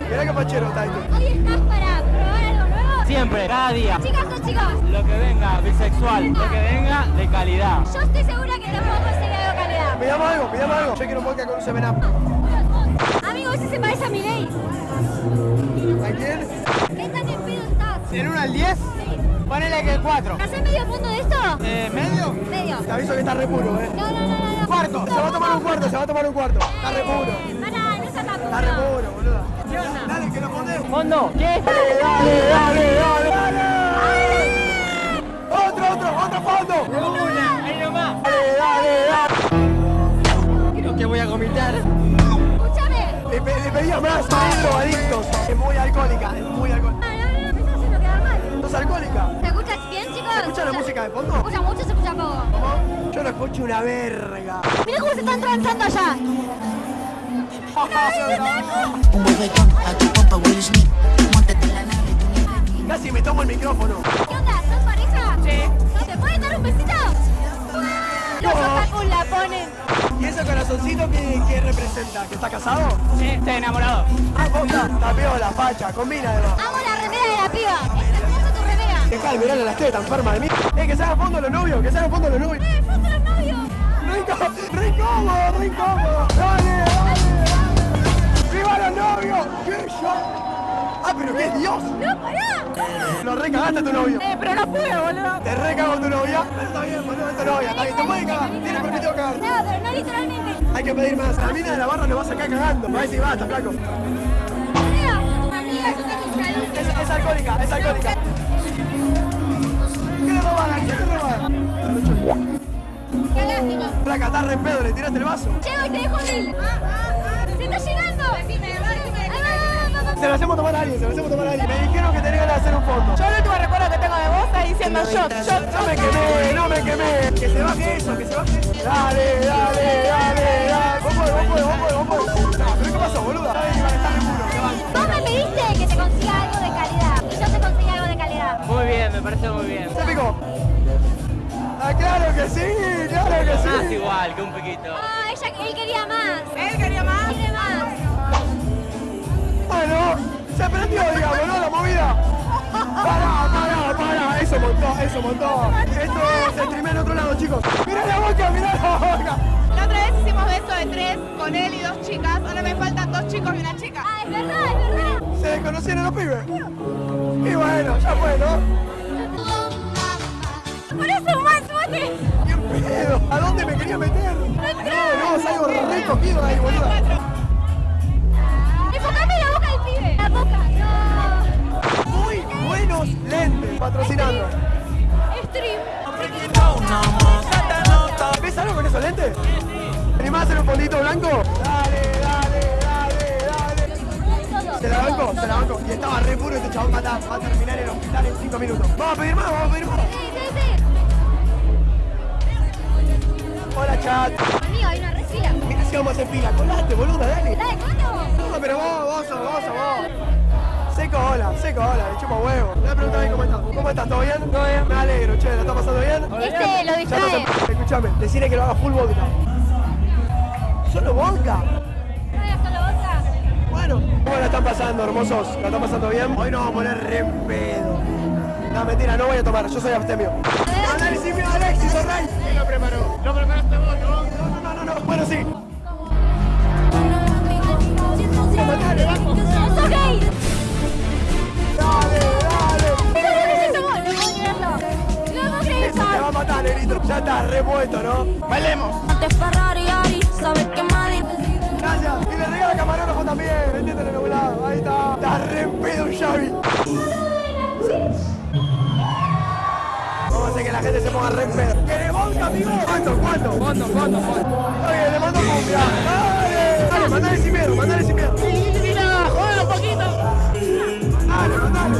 Mirá qué pachero está este. Hoy estás para probar algo nuevo. Siempre, cada día. Chicas o chicos, Lo que venga, bisexual. Lo que venga, de calidad. yo estoy segura que te puedo conseguir algo de calidad. Pidamos algo, pidamos algo. Yo quiero un vodka con un 7 up. Amigo, ese se parece a mi ley. ¿A quién? ¿Qué tan en pedo estás? ¿En 1 al 10? Ponele que 4. ¿Hacés medio punto de esto? Eh, ¿medio? Medio. Te aviso que está re puro, eh. No, no, no, no. no. Cuarto, se va a tomar un cuarto, se va a tomar un cuarto. Está re puro. Pará, no está tan Está re puro. puro, Dale, que lo ponemos. ¿Fondo? ¿Qué? Dale, dale, dale, dale, dale. Otro, otro, otro fondo. Una, ahí nomás. Dale, dale, dale. Creo que voy a vomitar. Escúchame. Le, pe- le pedía más, hay drogadictos. Es muy alcohólica, es muy alcohólica. No, no, no, me estás haciendo quedar mal. ¿Sos alcohólica? ¿Se escucha bien, chicos? ¿Se escucha la música de Se fondo? escucha mucho, se escucha poco. ¿Cómo? Yo no escucho una verga. Mira cómo se están transando allá. Un bofetón a tu compa Will Smith. Montate la nave, Casi me tomo el micrófono. ¿Qué onda? ¿Sos pareja? Sí. ¿Te pueden dar un besito? Los otakus la ponen. ¿Y ese corazoncito qué, qué representa? ¿Que está casado? Sí, estoy enamorado. Ah, posta. Está la facha, combina además. Amo la remera de la piba. Es hermosa tu remera. Dejá de mirarle las tetas, enferma de mí. Eh, que se haga fondo los novios, que se haga fondo los novios. ¡Eh, foto de los novios! Incómodo, re incómodo. Dale, Tu novio. Eh, pero no pude, boludo. Te recago tu novia. Pero está bien, boludo, es tu novia. Está bien, te puede cagar. Tiene permitido cagar. No, pero no literalmente. Hay que pedir más. La mina de la barra nos va a sacar cagando. Me va a decir, basta, flaco. Es. Es, alcohólica, es alcohólica. ¿Qué le roban? ¿Qué le roban? Qué lástima. Flaca, estás re pedo, le tiraste el vaso. Llego y te dejo mil. ¡Se está llegando! Ahí va, va, va, va. Se lo hacemos tomar a alguien, se lo hacemos tomar diciendo shot, shot, No me quemé, no me quemé. Que se baje eso, que se baje eso. Dale, dale, dale, dale. Vos podés, vos podés, vos podés, vos podés. No, pero ¿qué pasó, boluda? Vos me pediste que te consiga algo de calidad. Y yo te conseguí algo de calidad. Muy bien, me parece muy bien. Se picó. Ah, claro que sí, claro que Más sí. igual que un poquito. Ah, ella, él quería más. ¿Él quería más? Quiere más. Bueno, se prendió, digamos, ¿no? La movida. Pará, pará, pará. Eso montó, eso montó. Esto se streamea en otro lado, chicos. Mirá la boca, mirá la boca. La otra vez hicimos beso de tres con él y dos chicas. Ahora me faltan dos chicos y una chica. Ah, es verdad, es verdad. Se desconocieron los pibes. Y bueno, ya fue, ¿no? Por eso más, mate. ¿Qué pedo? ¿A dónde me quería meter? No, no, salgo recogido ahí, boludo. Patrocinando. Stream. ¿Ves algo con esos lentes? ¿Te animás hacer un fondito blanco? Dale, dale, dale, dale. Se la banco, se la banco. Y estaba re puro este chabón va a, va a terminar en el hospital en 5 minutos. Vamos a pedir más, vamos a pedir más. Hola, chat. Amigo, hay una resfila. Mira si vamos a hacer fila. Colate, boluda, dale. Dale, ¿cuánto? No, pero vos, vos, vos, vos. Seco, hola, seco, hola, le chupo huevo. Le voy a preguntar bien cómo estás. ¿Cómo estás? ¿Todo bien? Todo bien. Me alegro, che, ¿la está pasando bien? Este lo distrae. no se- Escuchame, decirle que lo haga full vodka. ¿Solo vodka? Bueno, ¿cómo la están pasando, hermosos? ¿La están pasando bien? Hoy nos vamos a poner re en pedo. No, mentira, no voy a tomar, yo soy abstemio. Análisis mío, Alexis, Rey. ¿Quién lo preparó? Lo preparaste vos, ¿no? No, no, no, no, bueno, sí. Ya está repuesto, ¿no? Bailemos. Antes Ferrari, Ari, sabes que Madrid. Gracias. Y le regala camarógrafo también. Vendiéndole en algún lado. Ahí está. Está re pedo, Xavi. Vamos a hacer que la gente se ponga re pedo. ¿Querés vodka, amigo? ¿Cuánto, cuánto? Fondo, fondo, fondo. Oye, le mando cumbia. Dale. Dale, mandale sin miedo, mandale sin miedo. Mira, joder un poquito. Dale, mandale.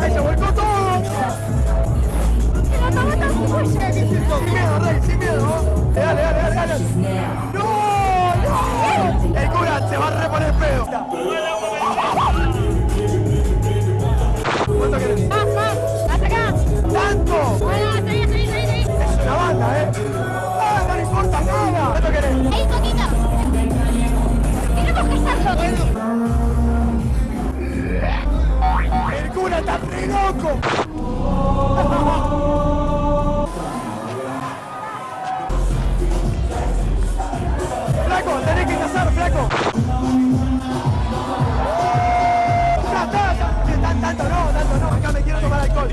Ahí se volcó todo. claro, flaco. Tanto no, tanto no, acá me quiero tomar alcohol.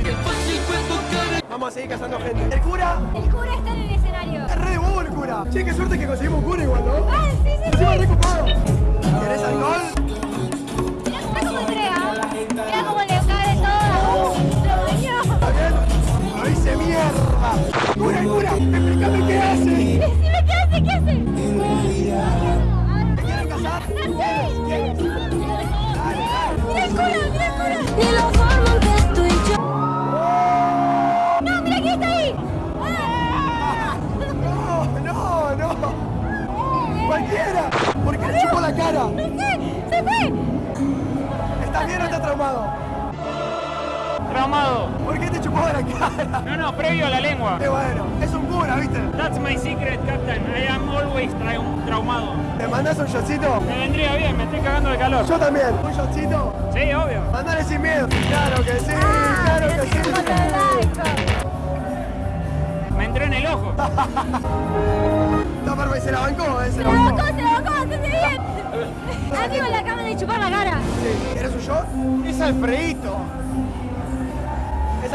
Vamos a seguir cazando gente. ¿El cura? El cura está en el escenario. Es re de el cura. Che, qué suerte que conseguimos un cura igual, ¿no? Ah, sí, sí, sí. Se. Traumado. ¿Por qué te chupó la cara? No, no, previo a la lengua. Qué bueno, es un cura, ¿viste? That's my secret, Captain. I am always trau- traumado. ¿Te mandas un shotcito? Me vendría bien, me estoy cagando de calor. Yo también. ¿Un shotcito? Sí, obvio. Mandale sin miedo. Claro que sí, Ah, claro que sí. Me entré en el ojo. No, pero se la bancó, eh, se Se la bancó. bajó, se la bajó, bastante bien. Amigo, le acaban de chupar la cara. Sí. ¿Quieres un shot? Es Alfredito.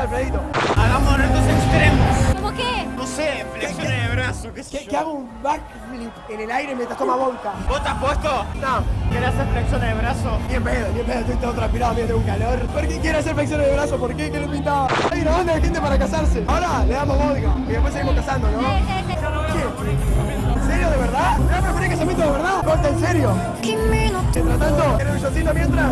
Alfredito. Hagamos retos extremos. ¿Cómo qué? No sé, flexiones de brazo, qué sé Que, que hago un backflip en el aire mientras toma vodka. ¿Vos te has puesto? No, ¿Querés hacer flexiones de brazo? ni en pedo, ni en pedo, estoy todo transpirado, mira, tengo un calor. ¿Por qué quiere hacer flexiones de brazo? ¿Por qué? ¿Qué le pintaba? Hay una banda de gente para casarse. Ahora le damos vodka y después seguimos casando, ¿no? Sí, sí, sí. ¿Qué? ¿En serio, de verdad? ¿Me vas a preferir casamiento de verdad? ¿Corta en serio? Mientras tanto, ¿quieres un shotcito mientras?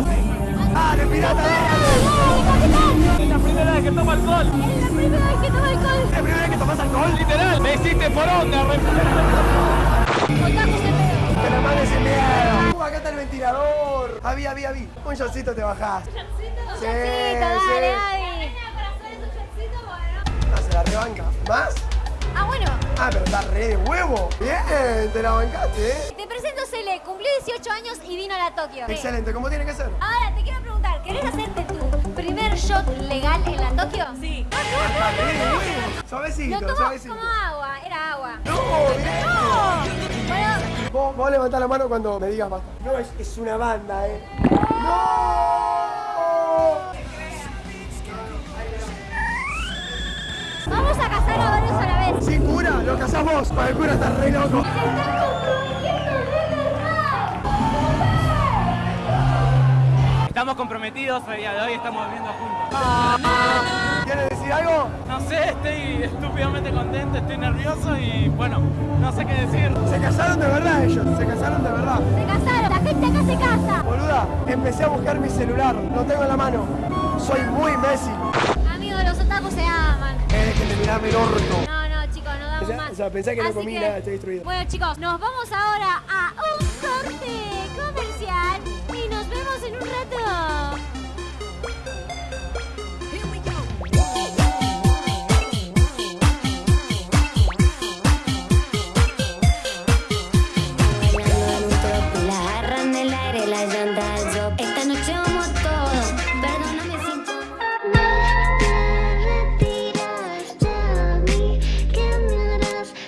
¡Dale, pirata, dale! Es la primera vez que tomo alcohol. Es la primera vez que toma alcohol. ¿Es la primera vez que tomas alcohol? Literal, me hiciste por onda. Otaku se pega. Que la mano sin miedo. Uh, acá está el ventilador. Avi, avi, avi. Un shotcito te bajás. Sí, Chocito, dale, sí. Gaby. No, se la rebanca. ¿Más? Ah, bueno. Ah, pero está re de huevo. Bien, te la bancaste, ¿eh? Te presento Cele, cumplió 18 años y vino a la Tokio. Excelente, como tiene que ser. Ahora te quiero preguntar, ¿querés hacerte tu primer shot legal en la Tokio? Sí. Suavecito, Lo tomo suavecito. como agua, era agua. No, bien. ¡No! Bueno, Vos, vos levantá la mano cuando me digas basta. No, es, es una banda, ¿eh? ¡No! Cura está re loco. Estamos comprometidos, el día de hoy estamos viviendo juntos. ¿Quieres decir algo? No sé, estoy estúpidamente contento, estoy nervioso y bueno, no sé qué decir. Se casaron de verdad ellos, se casaron de verdad. Se casaron, la gente acá se casa. Boluda, empecé a buscar mi celular, lo tengo en la mano. Soy muy Messi. Amigos, los otakus se aman. Eh, que te mirame el orto. Sea, pensá que no Así comí nada, estoy destruido. Bueno, chicos, nos vamos ahora a